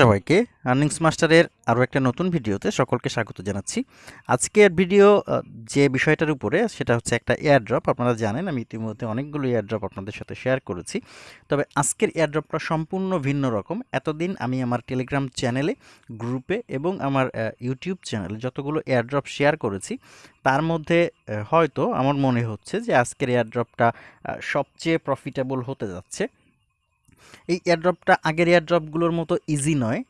সবাইকে আর্নিংস মাস্টারের আরও একটা নতুন ভিডিওতে সকলকে স্বাগত জানাচ্ছি। আজকের ভিডিও যে বিষয়টার উপরে, সেটা হচ্ছে একটা এয়ারড্রপ আপনারা জানেন, আমি ইতিমধ্যে অনেকগুলো এয়ারড্রপ আপনাদের সাথে শেয়ার করেছি। তবে আজকের এয়ারড্রপটা সম্পূর্ণ ভিন্ন রকম। এতদিন আমি আমার টেলিগ্রাম চ্যানেলে গ্রুপে এবং আমার ইউটিউব চ্যানেলে যতগুলো এয়ারড্রপ শেয়ার করেছি, তার মধ্যে হয়তো আমার মনে হচ্ছে যে আজকের এয়ারড্রপটা সবচেয়ে প্রফিটেবল হতে যাচ্ছে। এই এয়ারড্রপটা আগের এয়ারড্রপগুলোর মতো ইজি নয়।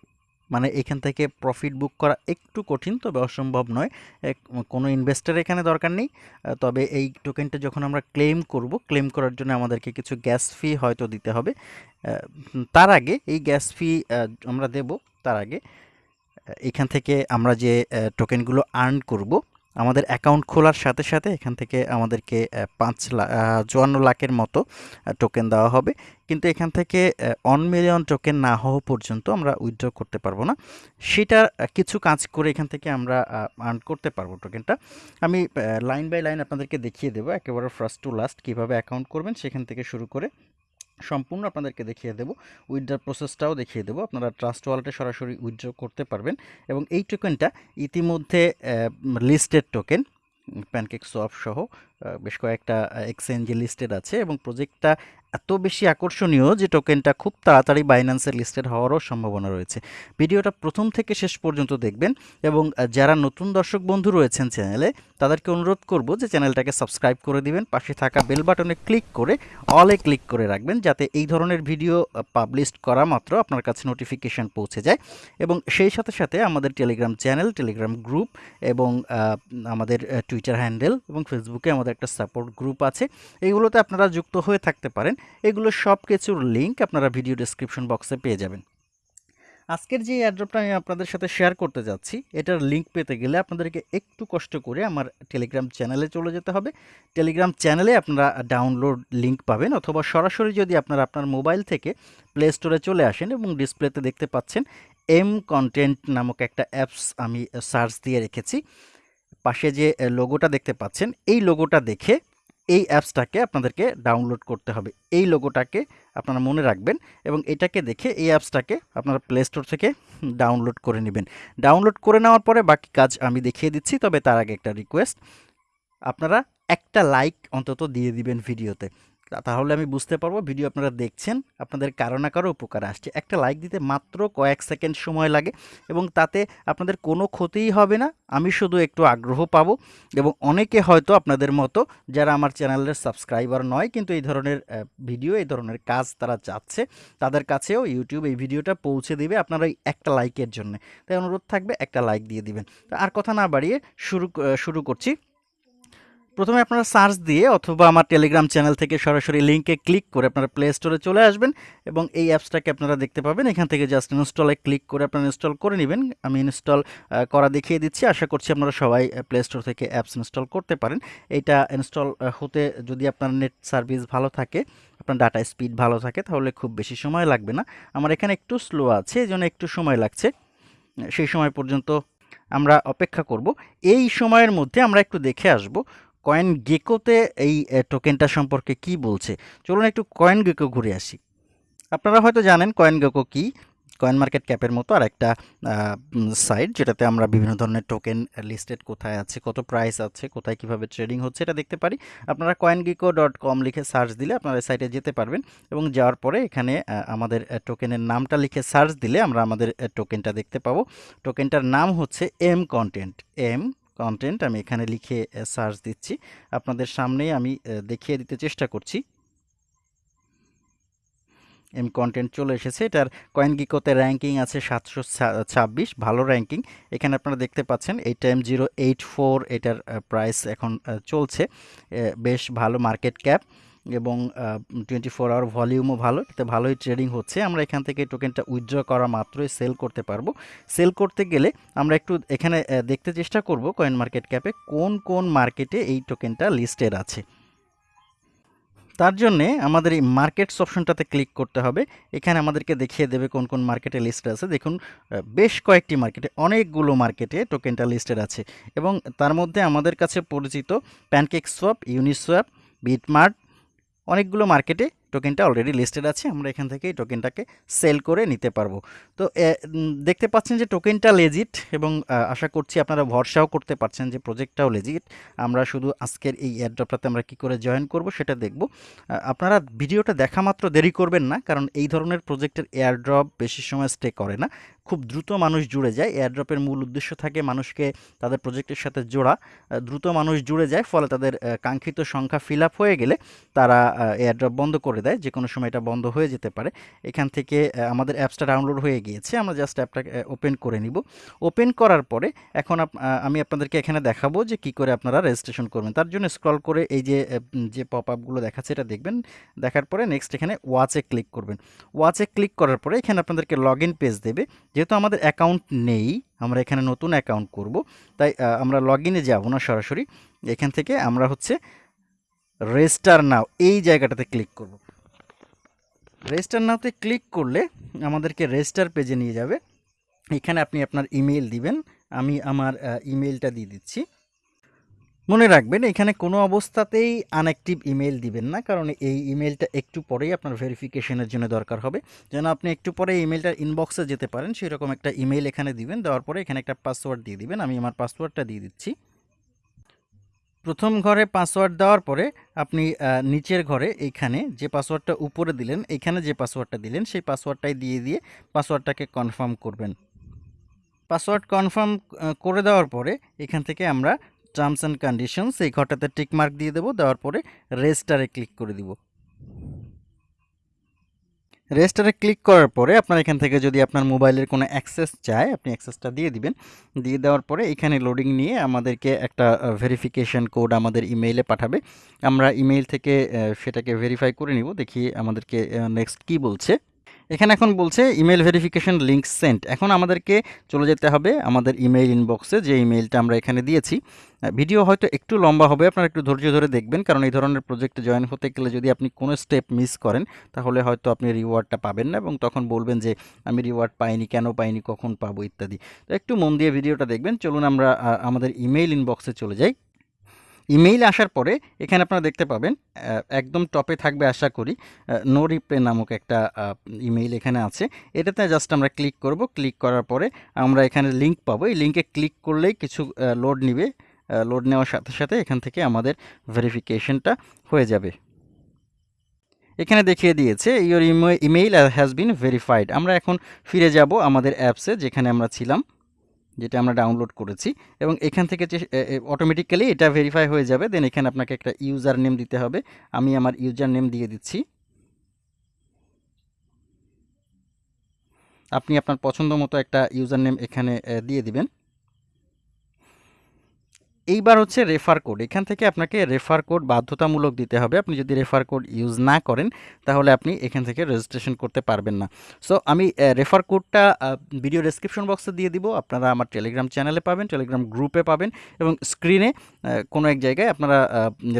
মানে এখান থেকে প্রফিট বুক করা একটু কঠিন, তবে অসম্ভব নয়। কোনো ইনভেস্টার এখানে দরকার নেই। তবে এই টোকেনটা যখন আমরা ক্লেম করব ক্লেম করার জন্য আমাদেরকে কিছু গ্যাস ফি হয়তো দিতে হবে। তার আগে এই গ্যাস ফি আমরা দেব তার আগে। এখান থেকে আমরা যে টোকেনগুলো আর্ন করব আমাদের অ্যাকাউন্ট খোলার সাথে সাথে এখান থেকে আমাদেরকে পাঁচ লাখ চুয়ান্ন লাখের মতো টোকেন দেওয়া হবে। কিন্তু এখান থেকে অন মিলিয়ন টোকেন না হওয়া পর্যন্ত আমরা উইথড্র করতে পারব না। সেটা কিছু কাজ করে এখান থেকে আমরা আর্ন করতে পারব টোকেনটা আমি লাইন বাই লাইন আপনাদেরকে দেখিয়ে দেবো। একেবারে ফার্স্ট টু লাস্ট কীভাবে অ্যাকাউন্ট করবেন সেখান থেকে শুরু করে সম্পূর্ণ আপনাদেরকে দেখিয়ে দেবো। উইথড্রার প্রসেসটাও দেখিয়ে দেবো। আপনারা ট্রাস্ট ওয়ালেটে সরাসরি উইথড্র করতে পারবেন এবং এই টোকেনটা ইতিমধ্যে লিস্টেড টোকেন প্যানকেক সোয়াপ সহ বেশ কয়েকটা এক্সচেঞ্জে লিস্টেড আছে এবং প্রজেক্টটা এত বেশি আকর্ষণীয় যে টোকেনটা খুব তাড়াতাড়ি বাইন্যান্সের লিস্টেড হওয়ারও সম্ভাবনা রয়েছে। ভিডিওটা প্রথম থেকে শেষ পর্যন্ত দেখবেন এবং যারা নতুন দর্শক বন্ধু রয়েছেন চ্যানেলে, তাদেরকে অনুরোধ করব যে চ্যানেলটাকে সাবস্ক্রাইব করে দিবেন, পাশে থাকা বেল বাটনে ক্লিক করে অলে ক্লিক করে রাখবেন, যাতে এই ধরনের ভিডিও পাবলিশ করা মাত্র আপনার কাছে নোটিফিকেশান পৌঁছে যায়। এবং সেই সাথে সাথে আমাদের টেলিগ্রাম চ্যানেল টেলিগ্রাম গ্রুপ এবং আমাদের টুইটার হ্যান্ডেল এবং ফেসবুকে আমাদের একটা সাপোর্ট গ্রুপ আছে। এইগুলোতে আপনারা যুক্ত হয়ে থাকতে পারেন। এগুলো সব কিছুর লিঙ্ক আপনারা ভিডিও ডেসক্রিপশন বক্সে পেয়ে যাবেন। আজকের যে অ্যাড্রপটা আমি আপনাদের সাথে শেয়ার করতে যাচ্ছি, এটার লিঙ্ক পেতে গেলে আপনাদেরকে একটু কষ্ট করে আমার টেলিগ্রাম চ্যানেলে চলে যেতে হবে। টেলিগ্রাম চ্যানেলে আপনারা ডাউনলোড লিঙ্ক পাবেন অথবা সরাসরি যদি আপনারা আপনার মোবাইল থেকে প্লে স্টোরে চলে আসেন এবং ডিসপ্লেতে দেখতে পাচ্ছেন এম কন্টেন্ট নামক একটা অ্যাপস আমি সার্চ দিয়ে রেখেছি। পাশে যে লোগোটা দেখতে পাচ্ছেন, এই লোগোটা দেখে এই অ্যাপসটাকে আপনাদেরকে ডাউনলোড করতে হবে। এই লোগোটাকে আপনারা মনে রাখবেন এবং এটাকে দেখে এই অ্যাপসটাকে আপনারা প্লে স্টোর থেকে ডাউনলোড করে নেবেন। ডাউনলোড করে নেওয়ার পরে বাকি কাজ আমি দেখিয়ে দিচ্ছি, তবে তার আগে একটা রিকোয়েস্ট আপনারা একটা লাইক অন্তত দিয়ে দিবেন ভিডিওতে তাহলে আমি বুঝতে পারব, ভিডিও আপনারা দেখছেন, আপনাদের কারও না কারও উপকার আসছে। একটা লাইক দিতে মাত্র কয়েক সেকেন্ড সময় লাগে এবং তাতে আপনাদের কোনো ক্ষতিই হবে না, আমি শুধু একটু আগ্রহ পাবো এবং অনেকে হয়তো আপনাদের মতো যারা আমার চ্যানেলের সাবস্ক্রাইবার নয়, কিন্তু এই ধরনের ভিডিও, এই ধরনের কাজ তারা চাচ্ছে, তাদের কাছেও ইউটিউব এই ভিডিওটা পৌঁছে দিবে আপনারা একটা লাইকের জন্য। তাই অনুরোধ থাকবে একটা লাইক দিয়ে দিবেন। আর কথা না বাড়িয়ে শুরু শুরু করছি। প্রথমে আপনারা সার্চ দিয়ে অথবা আমার টেলিগ্রাম চ্যানেল থেকে সরাসরি লিঙ্কে ক্লিক করে আপনারা প্লে স্টোরে চলে আসবেন এবং এই অ্যাপসটাকে আপনারা দেখতে পাবেন। এখান থেকে জাস্ট ইনস্টলে ক্লিক করে আপনারা ইনস্টল করে নেবেন। আমি ইনস্টল করা দেখিয়ে দিচ্ছি। আশা করছি আপনারা সবাই প্লে স্টোর থেকে অ্যাপস ইনস্টল করতে পারেন। এটা ইনস্টল হতে যদি আপনার নেট সার্ভিস ভালো থাকে, আপনার ডাটা স্পিড ভালো থাকে, তাহলে খুব বেশি সময় লাগবে না। আমার এখানে একটু স্লো আছে, এই জন্য একটু সময় লাগছে। সেই সময় পর্যন্ত আমরা অপেক্ষা করব। এই সময়ের মধ্যে আমরা একটু দেখে আসব কয়েন গেকোতে এই টোকেনটা সম্পর্কে কি বলছে? চলুন একটু কয়েন গেকো ঘুরে আসি। আপনারা হয়তো জানেন কয়েন গেকো কি? কয়েন মার্কেট ক্যাপের মতো আর একটা সাইট যেটাতে আমরা বিভিন্ন ধরনের টোকেন লিস্টেড কোথায় আছে, কত প্রাইস আছে, কোথায় কীভাবে ট্রেডিং হচ্ছে, এটা দেখতে পারি। আপনারা কয়েন গিকো ডট কম লিখে সার্চ দিলে আপনারা সাইটে যেতে পারবেন এবং যাওয়ার পরে এখানে আমাদের টোকেনের নামটা লিখে সার্চ দিলে আমরা আমাদের টোকেনটা দেখতে পাবো। টোকেনটার নাম হচ্ছে এম কন্টেন্ট এম কন্টেন্ট আমি এখানে লিখে সার্চ দিচ্ছি। আপনাদের সামনেই আমি দেখিয়ে দিতে চেষ্টা করছি। এম কন্টেন্ট চলে এসেছে। এটার কয়েন গিকোতে র্যাঙ্কিং আছে সাতশো ছাব্বিশ। ভালো র্যাঙ্কিং এখানে আপনারা দেখতে পাচ্ছেন eight M zero eight four এটার প্রাইস এখন চলছে। বেশ ভালো মার্কেট ক্যাপ এবং টোয়েন্টি ফোর আওয়ার ভলিউমও ভালো, এতে ভালোই ট্রেডিং হচ্ছে। আমরা এখান থেকে টোকেনটা উইথড্র করা মাত্রই সেল করতে পারব। সেল করতে গেলে আমরা একটু এখানে দেখতে চেষ্টা করব কয়েন মার্কেট ক্যাপে কোন কোন মার্কেটে এই টোকেনটা লিস্টেড আছে। তার জন্যে আমাদের এই মার্কেটস অপশনটাতে ক্লিক করতে হবে। এখানে আমাদেরকে দেখিয়ে দেবে কোন কোন মার্কেটে লিস্টেড আছে। দেখুন বেশ কয়েকটি মার্কেটে অনেকগুলো মার্কেটে টোকেনটা লিস্টেড আছে। এবং তার মধ্যে আমাদের কাছে পরিচিত প্যানকেক সোয়াপ ইউনিসোয়াপ বিটমার্ট অনেকগুলো মার্কেটে টোকেনটা অলরেডি লিস্টেড আছে, আমরা এখান থেকে এই টোকেনটাকে সেল করে নিতে পারব। তো দেখতে পাচ্ছেন যে টোকেনটা লেজিট এবং আশা করছি আপনারা ভরসাও করতে পারছেন যে প্রজেক্টটাও লেজিট আমরা শুধু আজকের এই এয়ারড্রপটাতে আমরা কি করে জয়েন করব সেটা দেখব। আপনারা ভিডিওটা দেখা মাত্র দেরি করবেন না, কারণ এই ধরনের প্রজেক্টের এয়ারড্রপ বেশি সময় স্টে করে না। খুব দ্রুত মানুষ জুড়ে যায়। এয়ারড্রপের মূল উদ্দেশ্য থাকে মানুষকে তাদের প্রজেক্টের সাথে জোড়া। দ্রুত মানুষ জুড়ে যায়, ফলে তাদের কাঙ্ক্ষিত সংখ্যা ফিল হয়ে গেলে তারা এয়ারড্রপ বন্ধ করে দেয়। যে কোনো সময় এটা বন্ধ হয়ে যেতে পারে। এখান থেকে আমাদের অ্যাপসটা ডাউনলোড হয়ে গিয়েছে। আমরা জাস্ট অ্যাপটাকে ওপেন করে নিব। ওপেন করার পরে এখন আমি আপনাদেরকে এখানে দেখাবো যে কি করে আপনারা রেজিস্ট্রেশন করবেন। তার জন্য স্ক্রল করে এই যে যে পপ আপগুলো দেখাচ্ছে এটা দেখবেন। দেখার পরে নেক্সট এখানে ওয়াচে ক্লিক করবেন। ওয়াচে ক্লিক করার পরে এখানে আপনাদেরকে লগ ইন পেজ দেবে। যেহেতু আমাদের অ্যাকাউন্ট নেই, আমরা এখানে নতুন অ্যাকাউন্ট করব, তাই আমরা লগ ইনে যাব না সরাসরি। এখান থেকে আমরা হচ্ছে রেজিস্টার নাও এই জায়গাটাতে ক্লিক করব। রেজিস্টার নাওতে ক্লিক করলে আমাদেরকে রেজিস্টার পেজে নিয়ে যাবে। এখানে আপনি আপনার ইমেল দিবেন। আমি আমার ইমেলটা দিয়ে দিচ্ছি। মনে রাখবেন, এখানে কোনো অবস্থাতেই আনঅ্যাক্টিভ ইমেল দিবেন না, কারণ এই ইমেলটা একটু পরেই আপনার ভেরিফিকেশনের জন্য দরকার হবে। যেন আপনি একটু পরে ইমেলটার ইনবক্সে যেতে পারেন, সেরকম একটা ইমেল এখানে দিবেন, দেওয়ার পরে এখানে একটা পাসওয়ার্ড দিয়ে দিবেন। আমি আমার পাসওয়ার্ডটা দিয়ে দিচ্ছি। প্রথম ঘরে পাসওয়ার্ড দেওয়ার পরে আপনি নিচের ঘরে এইখানে যে পাসওয়ার্ডটা উপরে দিলেন এইখানে যে পাসওয়ার্ডটা দিলেন, সেই পাসওয়ার্ডটাই দিয়ে দিয়ে পাসওয়ার্ডটাকে কনফার্ম করবেন। পাসওয়ার্ড কনফার্ম করে দেওয়ার পরে এখান থেকে আমরা টার্মস অ্যান্ড কন্ডিশনস এই ঘরটাতে টিকমার্ক দিয়ে দেবো, দেওয়ার পরে রেজিস্টারে ক্লিক করে দিব। রেজিস্টারে ক্লিক করার পরে আপনার এখান থেকে যদি আপনার মোবাইলের কোনো অ্যাক্সেস চায়, আপনি অ্যাক্সেসটা দিয়ে দিবেন। দিয়ে দেওয়ার পরে এখানে লোডিং নিয়ে আমাদেরকে একটা ভেরিফিকেশন কোড আমাদের ইমেইলে পাঠাবে। আমরা ইমেইল থেকে সেটাকে ভেরিফাই করে নিব, দেখি আমাদেরকে নেক্সট কি বলছে। এখানে এখন বলছে ইমেল ভেরিফিকেশন লিঙ্ক সেন্ট এখন আমাদেরকে চলে যেতে হবে আমাদের ইমেইল ইনবক্সে যে ইমেইলটা আমরা এখানে দিয়েছি। ভিডিও হয়তো একটু লম্বা হবে, আপনারা একটু ধৈর্য ধরে দেখবেন, কারণ এই ধরনের প্রজেক্টে জয়েন হতে গেলে যদি আপনি কোনো স্টেপ মিস করেন, তাহলে হয়তো আপনি রিওয়ার্ডটা পাবেন না এবং তখন বলবেন যে, আমি রিওয়ার্ড পাইনি, কেন পাইনি, কখন পাবো? ইত্যাদি। তো একটু মন দিয়ে ভিডিওটা দেখবেন। চলুন আমরা আমাদের ইমেইল ইনবক্সে চলে যাই। ইমেইল আসার পরে এখানে আপনারা দেখতে পাবেন একদম টপে থাকবে আশা করি নো রিপ্লে নামক একটা ইমেইল এখানে আছে। এটাতে জাস্ট আমরা ক্লিক করব। ক্লিক করার পরে আমরা এখানে লিংক পাবো। এই লিঙ্কে ক্লিক করলেই কিছু লোড নিবে লোড নেওয়ার সাথে সাথে এখান থেকে আমাদের ভেরিফিকেশনটা হয়ে যাবে। এখানে দেখিয়ে দিয়েছে your email has been verified আমরা এখন ফিরে যাব আমাদের অ্যাপসে যেখানে আমরা ছিলাম। যেটা আমরা ডাউনলোড করেছি এবং এখান থেকে অটোমেটিক্যালি এটা ভেরিফাই হয়ে যাবে দেন এখানে আপনাকে একটা ইউজার নেম দিতে হবে। আমি আমার ইউজার নেম দিয়ে দিচ্ছি। আপনি আপনার পছন্দ মতো একটা ইউজার নেম এখানে দিয়ে দিবেন। এইবার হচ্ছে রেফার কোড এখান থেকে আপনাকে রেফার কোড বাধ্যতামূলক দিতে হবে। আপনি যদি রেফার কোড ইউজ না করেন, তাহলে আপনি এখান থেকে রেজিস্ট্রেশন করতে পারবেন না। সো আমি রেফার কোডটা ভিডিও ডেসক্রিপশন বক্সে দিয়ে দিব। আপনারা আমার টেলিগ্রাম চ্যানেলে পাবেন টেলিগ্রাম গ্রুপে পাবেন এবং স্ক্রিনে কোনো এক জায়গায় আপনারা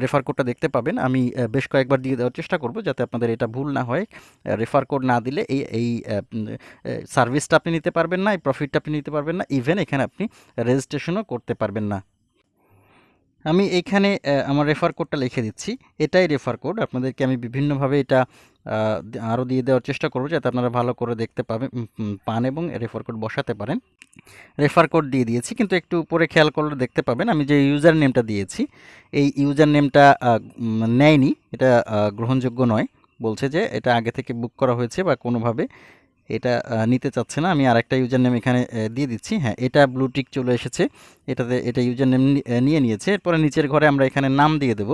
রেফার কোডটা দেখতে পাবেন। আমি বেশ কয়েকবার দিয়ে দেওয়ার চেষ্টা করব যাতে আপনাদের এটা ভুল না হয়। রেফার কোড না দিলে এই এই সার্ভিসটা আপনি নিতে পারবেন না, এই প্রফিটটা আপনি নিতে পারবেন না। ইভেন এখানে আপনি রেজিস্ট্রেশনও করতে পারবেন না। আমি এখানে আমার রেফার কোডটা লিখে দিচ্ছি। এটাই রেফার কোড আপনাদেরকে আমি বিভিন্নভাবে এটা আরও দিয়ে দেওয়ার চেষ্টা করব যাতে আপনারা ভালো করে দেখতে পাবেন পান এবং রেফার কোড বসাতে পারেন। রেফার কোড দিয়ে দিয়েছি, কিন্তু একটু উপরে খেয়াল করলে দেখতে পাবেন, আমি যে ইউজার নেমটা দিয়েছি, এই ইউজার নেমটা নেয়নি। এটা গ্রহণযোগ্য নয়। বলছে যে এটা আগে থেকে বুক করা হয়েছে বা কোনোভাবে এটা নিতে চাচ্ছে না। আমি আরেকটা ইউজার নেম এখানে দিয়ে দিচ্ছি। হ্যাঁ এটা ব্লুটিক চলে এসেছে। এটাতে, এটা ইউজার নেম নিয়ে নিয়েছে। এরপরে নিচের ঘরে আমরা এখানে নাম দিয়ে দেব।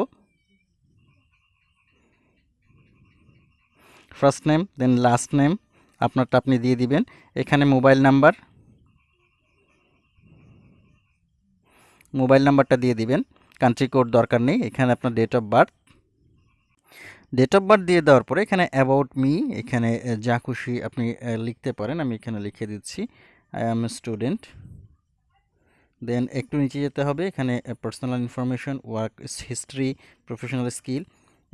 First name then last name আপনারটা আপনি দিয়ে দিবেন। এখানে মোবাইল নাম্বার মোবাইল নাম্বারটা দিয়ে দিবেন। কান্ট্রি কোড দরকার নেই। এখানে আপনার date of birth date of birth দিয়ে দেওয়ার পরে এখানে অ্যাবাউট মি এখানে যা খুশি আপনি লিখতে পারেন। আমি এখানে লিখে দিচ্ছি আই অ্যাম স্টুডেন্ট দেন একটু নিচে যেতে হবে, এখানে personal information work history professional skill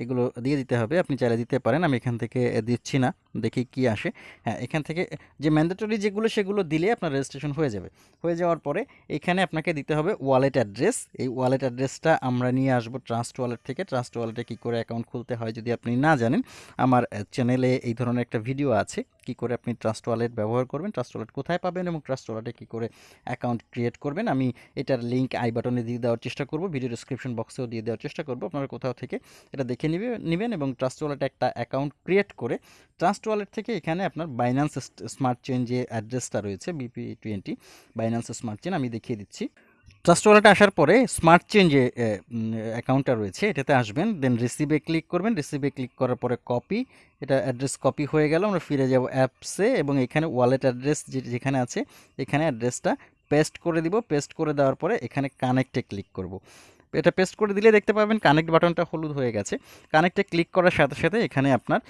এগুলো দিয়ে দিতে হবে। আপনি চাইলে দিতে পারেন, আমি এখান থেকে দিচ্ছি না। দেখি কি আসে। হ্যাঁ এখান থেকে যে ম্যান্ডেটরি যেগুলো সেগুলো দিলে আপনার রেজিস্ট্রেশন হয়ে যাবে। হয়ে যাওয়ার পরে এখানে আপনাকে দিতে হবে ওয়ালেট অ্যাড্রেস এই ওয়ালেট অ্যাড্রেসটা আমরা নিয়ে আসব ট্রাস্ট ওয়ালেট থেকে। ট্রাস্ট ওয়ালেটে কী করে অ্যাকাউন্ট খুলতে হয় যদি আপনি না জানেন, আমার চ্যানেলে এই ধরনের একটা ভিডিও আছে। কি করে আপনি ট্রাস্ট ওয়ালেট ব্যবহার করবেন ট্রাস্ট ওয়ালেট কোথায় পাবেন এবং ট্রাস্ট ওয়ালেটে কী করে অ্যাকাউন্ট ক্রিয়েট করবেন, আমি এটার লিঙ্ক আই বাটনে দিয়ে দেওয়ার চেষ্টা করব। ভিডিও ডিসক্রিপশন বক্সেও দিয়ে দেওয়ার চেষ্টা করব। আপনারা কোথাও থেকে এটা দেখে নিবে, নেবেন এবং ট্রাস্ট ওয়ালেটে একটা অ্যাকাউন্ট ক্রিয়েট করে ট্রাস্ট ওয়ালেট থেকে এখানে আপনার বাইন্যান্স স্মার্ট চেন যে অ্যাড্রেসটা রয়েছে BP twenty Binance smart chain আমি দেখিয়ে দিচ্ছি। ট্রাস্ট ওয়ালেটে আসার পরে স্মার্ট চেন যে অ্যাকাউন্টটা রয়েছে, এটাতে আসবেন দেন রিসিভে ক্লিক করবেন রিসিভে ক্লিক করার পরে কপি এটা অ্যাড্রেস কপি হয়ে গেল, আমরা ফিরে যাব অ্যাপসে এবং এখানে ওয়ালেট অ্যাড্রেস যেখানে আছে, এখানে অ্যাড্রেসটা পেস্ট করে দিব পেস্ট করে দেওয়ার পরে এখানে কানেক্টে ক্লিক করব। এটা পেস্ট করে দিলে দেখতে পাবেন কানেক্ট বাটনটা হলুদ হয়ে গেছে। কানেক্টে ক্লিক করার সাথে সাথে এখানে আপনার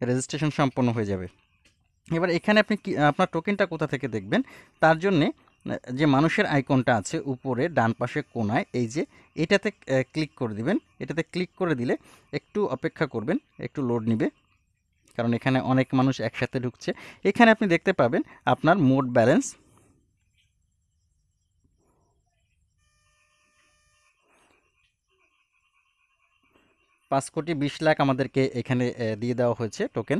রেজিস্ট্রেশন সম্পন্ন হয়ে যাবে। এবার এখানে আপনি কি, আপনার টোকেনটা কোথা থেকে দেখবেন? তার জন্যে, যে মানুষের আইকনটা আছে উপরে, ডান পাশে কোনায়, এই যে এটাতে ক্লিক করে দিবেন। এটাতে ক্লিক করে দিলে একটু অপেক্ষা করবেন, একটু লোড নিবে। কারণ এখানে অনেক মানুষ একসাথে ঢুকছে। এখানে আপনি দেখতে পাবেন আপনার মোট ব্যালেন্স পাঁচ কোটি বিশ লাখ আমাদেরকে এখানে দিয়ে দেওয়া হয়েছে টোকেন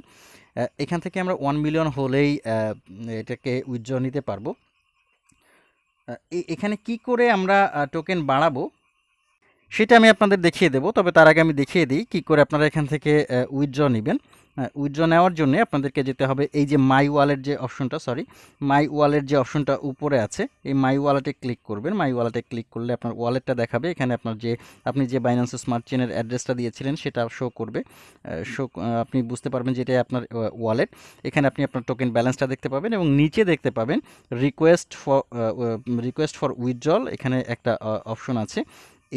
এখান থেকে আমরা ওয়ান মিলিয়ন হলেই এটাকে উইথড্র নিতে পারব। এখানে কি করে আমরা টোকেন বাড়াবো, সেটা আমি আপনাদের দেখিয়ে দেবো, তবে তার আগে আমি দেখিয়ে দিই কী করে আপনারা এখান থেকে উইথড্র নেবেন। উইথড্র নেওয়ার জন্য আপনাদেরকে যেতে হবে এই যে মাই ওয়ালেট যে অপশনটা সরি মাই ওয়ালেট যে অপশনটা উপরে আছে, এই মাই ওয়ালেটে ক্লিক করবেন। মাই ওয়ালেটে ক্লিক করলে আপনার ওয়ালেটটা দেখাবে। এখানে আপনার যে, আপনি যে বাইন্যান্স স্মার্ট চেনের অ্যাড্রেসটা দিয়েছিলেন, সেটা শো করবে। শো আপনি বুঝতে পারবেন যে এটাই আপনার ওয়ালেট এখানে আপনি আপনার টোকেন ব্যালেন্সটা দেখতে পাবেন এবং নিচে দেখতে পাবেন request for request for withdrawal এখানে একটা অপশন আছে।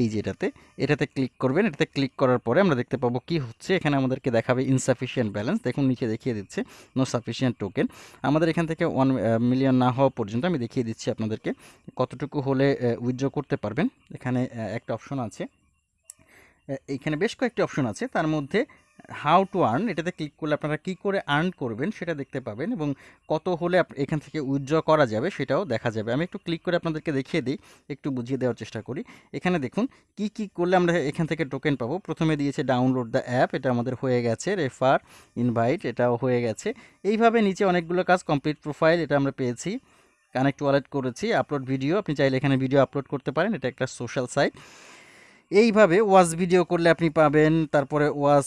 এই যেটাতে এটাতে ক্লিক করবেন, এটাতে ক্লিক করার পরে আমরা দেখতে পাবো কি হচ্ছে। এখানে আমাদেরকে দেখাবে ইনসাফিসিয়েন্ট ব্যালেন্স দেখুন নিচে দেখিয়ে দিচ্ছে নো সাফিসিয়েন্ট টোকেন আমাদের এখান থেকে ওয়ান মিলিয়ন না হওয়া পর্যন্ত আমি দেখিয়ে দিচ্ছি আপনাদেরকে কতটুকু হলে উইথড্র করতে পারবেন। এখানে একটা অপশন আছে। এখানে বেশ কয়েকটি অপশন আছে। তার মধ্যে হাউ টু আর্ন, এটাতে ক্লিক করলে আপনারা কী করে আর্ন করবেন সেটা দেখতে পাবেন এবং কত হলে এখান থেকে উইথড্র করা যাবে সেটাও দেখা যাবে। আমি একটু ক্লিক করে আপনাদেরকে দেখিয়ে দিই, একটু বুঝিয়ে দেওয়ার চেষ্টা করি। এখানে দেখুন, কি কি করলে আমরা এখান থেকে টোকেন পাবো? প্রথমে দিয়েছে ডাউনলোড দ্য অ্যাপ এটা আমাদের হয়ে গেছে রেফার ইনভাইট এটাও হয়ে গেছে। এইভাবে নিচে অনেকগুলো কাজ কমপ্লিট প্রোফাইল এটা আমরা পেয়েছি কানেক্ট ওয়ালেট করেছি আপলোড ভিডিও আপনি চাইলে এখানে ভিডিও আপলোড করতে পারেন, এটা একটা সোশ্যাল সাইট এইভাবে ওয়াজ ভিডিও করলে আপনি পাবেন, তারপরে ওয়াজ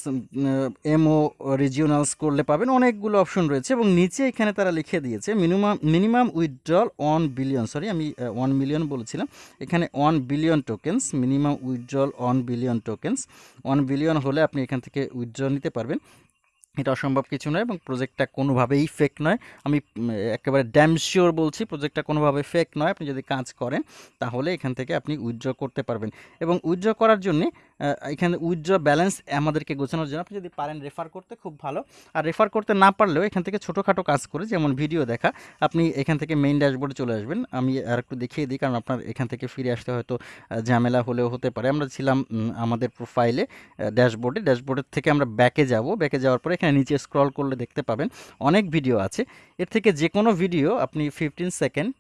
এমও, রিজিওনালস করলে পাবেন, অনেকগুলো অপশন রয়েছে এবং নিচে এখানে তারা লিখে দিয়েছে, minimum minimum withdrawal one billion sorry, আমি ওয়ান মিলিয়ন বলেছিলাম, এখানে one billion tokens, minimum withdrawal one billion tokens, one billion হলে আপনি এখান থেকে উইথড্র নিতে পারবেন। এটা অসম্ভব কিছু নয় এবং প্রজেক্টটা কোনোভাবেই ফেক নয়। আমি একেবারে ড্যাম শিওর বলছি প্রজেক্টটা কোনোভাবে ফেক নয়। আপনি যদি কাজ করেন, তাহলে এখান থেকে আপনি উইথড্র করতে পারবেন। এবং উইথড্র করার জন্যে এখানে উইথড্র ব্যালেন্স আমাদেরকে গোছানোর জন্য আপনি যদি পারেন রেফার করতে, খুব ভালো। আর রেফার করতে না পারলেও এখান থেকে ছোটোখাটো কাজ করে, যেমন ভিডিও দেখা, আপনি এখান থেকে মেইন ড্যাশবোর্ডে চলে আসবেন। আমি আর একটু দেখিয়ে দিই, কারণ আপনার এখান থেকে ফিরে আসতে হয়তো ঝামেলা হলেও হতে পারে। আমরা ছিলাম আমাদের প্রোফাইলে ড্যাশবোর্ডে ড্যাশবোর্ডের থেকে আমরা ব্যাকে যাব। ব্যাকে যাওয়ার পরে এখানে নিচে স্ক্রল করলে দেখতে পাবেন, অনেক ভিডিও আছে। এর থেকে যে কোনো ভিডিও আপনি fifteen second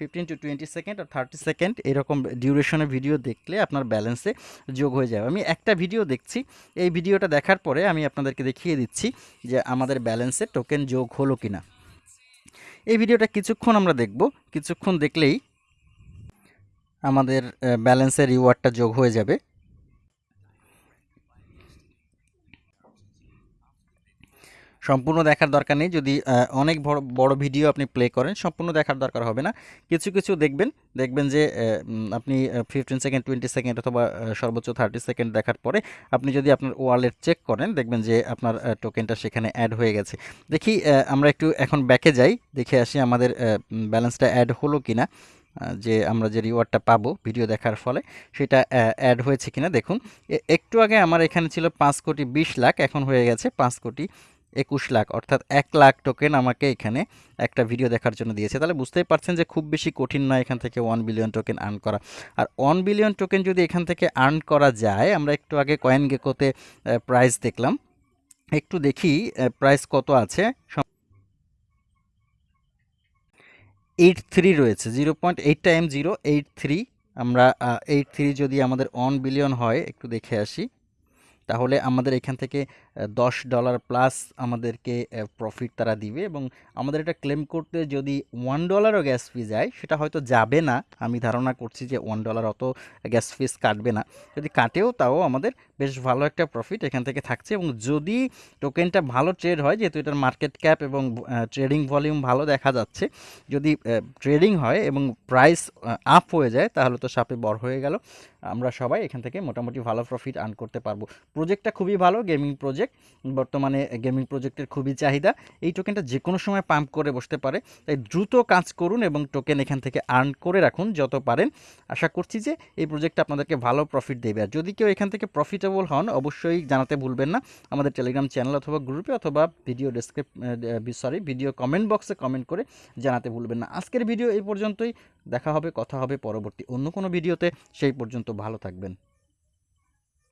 fifteen to twenty second R thirty second এরকম ডিউরেশনের ভিডিও দেখলে আপনার ব্যালেন্সে যোগ হয়ে যাবে। আমি একটা ভিডিও দেখছি। এই ভিডিওটা দেখার পরে আমি আপনাদেরকে দেখিয়ে দিচ্ছি যে আমাদের ব্যালেন্সে টোকেন যোগ হলো কি না এই ভিডিওটা কিছুক্ষণ আমরা দেখব। কিছুক্ষণ দেখলেই আমাদের ব্যালেন্সের রিওয়ার্ডটা যোগ হয়ে যাবে। সম্পূর্ণ দেখার দরকার নেই। যদি অনেক বড় বড় ভিডিও আপনি প্লে করেন, সম্পূর্ণ দেখার দরকার হবে না। কিছু কিছু দেখবেন দেখবেন যে আপনি ফিফটিন সেকেন্ড টোয়েন্টি সেকেন্ড অথবা সর্বোচ্চ থার্টি সেকেন্ড দেখার পরে আপনি যদি আপনার ওয়ালেট চেক করেন, দেখবেন যে আপনার টোকেনটা সেখানে অ্যাড হয়ে গেছে। দেখি আমরা একটু এখন ব্যাকে যাই, দেখে আসি আমাদের ব্যালেন্সটা অ্যাড হলো কি না যে আমরা যে রিওয়ার্ডটা পাবো ভিডিও দেখার ফলে, সেটা অ্যাড হয়েছে কিনা দেখুন। একটু আগে আমার এখানে ছিল পাঁচ কোটি বিশ লাখ, এখন হয়ে গেছে পাঁচ কোটি একুশ লাখ, অর্থাৎ এক লাখ টোকেন আমাকে এখানে একটা ভিডিও দেখার জন্য দিয়েছে। তাহলে বুঝতেই পারছেন যে খুব বেশি কঠিন নয় এখান থেকে ওয়ান বিলিয়ন টোকেন আর্ন করা। আর ওয়ান বিলিয়ন টোকেন যদি এখান থেকে আর্ন করা যায়, আমরা একটু আগে কয়েন গেকোতে প্রাইস দেখলাম। একটু দেখি প্রাইস কত আছে? এইট থ্রি রয়েছে zero point eight time zero eight three আমরা এইট থ্রি যদি আমাদের অন বিলিয়ন হয়, একটু দেখে আসি। তাহলে আমাদের এখান থেকে দশ ডলার প্লাস আমাদেরকে প্রফিট তারা দিবে এবং আমাদের এটা ক্লেম করতে যদি ওয়ান ডলারও গ্যাস ফি যায়, সেটা হয়তো যাবে না। আমি ধারণা করছি যে ওয়ান ডলার অত গ্যাস ফিস কাটবে না। যদি কাটেও তাও আমাদের বেশ ভালো একটা প্রফিট এখান থেকে থাকছে এবং যদি টোকেনটা ভালো ট্রেড হয়, যেহেতু এটার মার্কেট ক্যাপ এবং ট্রেডিং ভলিউম ভালো দেখা যাচ্ছে, যদি ট্রেডিং হয় এবং প্রাইস আপ হয়ে যায়, তাহলে তো সাপে বড় হয়ে গেল। আমরা সবাই এখান থেকে মোটামুটি ভালো প্রফিট আর্ন করতে পারব। প্রজেক্টটা খুবই ভালো গেমিং প্রজেক্ট বর্তমানে গেমিং প্রজেক্টের খুবই চাহিদা। এই টোকেনটা যে কোনো সময় পাম্প করে বসতে পারে, তাই দ্রুত কাজ করুন এবং টোকেন এখান থেকে আর্ন করে রাখুন যত পারেন। আশা করছি যে এই প্রজেক্টটা আপনাদেরকে ভালো প্রফিট দেবে। আর যদি কেউ এখান থেকে প্রফিটেবল হন, অবশ্যই জানাতে ভুলবেন না। আমাদের টেলিগ্রাম চ্যানেল অথবা গ্রুপে অথবা video description sorry video comment বক্সে কমেন্ট করে জানাতে ভুলবেন না। আজকের ভিডিও এই পর্যন্তই। দেখা হবে, কথা হবে পরবর্তী অন্য কোনো ভিডিওতে সেই পর্যন্ত ভালো থাকবেন।